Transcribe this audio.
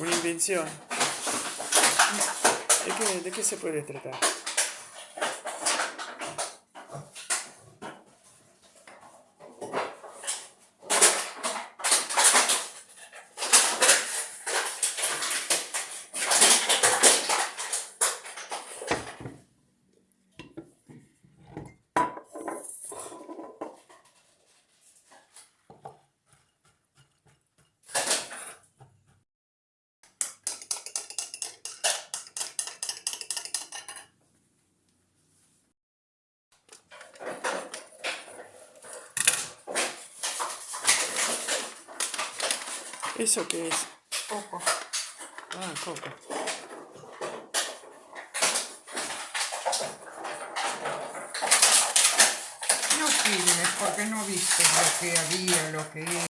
Una invención. ¿De qué, ¿De qué se puede tratar? ¿Eso qué es? Coco. Ah, coco. No filmes porque no viste lo que había, lo que